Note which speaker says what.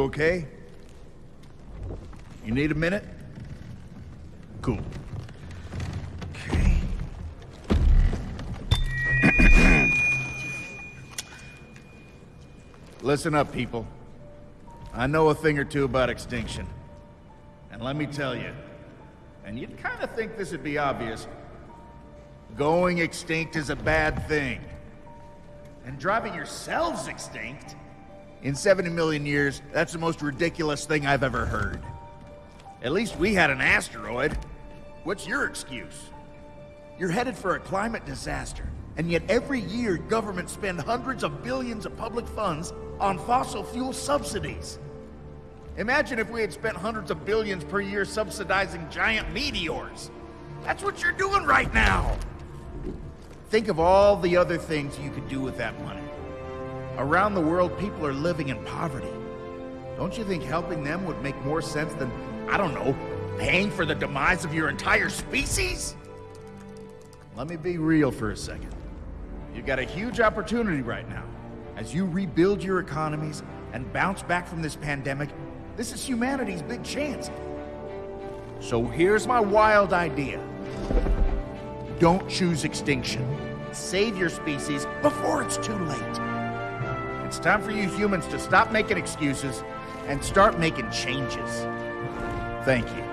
Speaker 1: okay? You need a minute? Cool. Okay. Listen up, people. I know a thing or two about extinction. And let me tell you, and you'd kind of think this would be obvious, going extinct is a bad thing. And driving yourselves extinct? In 70 million years, that's the most ridiculous thing I've ever heard. At least we had an asteroid. What's your excuse? You're headed for a climate disaster, and yet every year governments spend hundreds of billions of public funds on fossil fuel subsidies. Imagine if we had spent hundreds of billions per year subsidizing giant meteors. That's what you're doing right now. Think of all the other things you could do with that money. Around the world, people are living in poverty. Don't you think helping them would make more sense than, I don't know, paying for the demise of your entire species? Let me be real for a second. You've got a huge opportunity right now. As you rebuild your economies and bounce back from this pandemic, this is humanity's big chance. So here's my wild idea. Don't choose extinction. Save your species before it's too late. It's time for you humans to stop making excuses and start making changes. Thank you.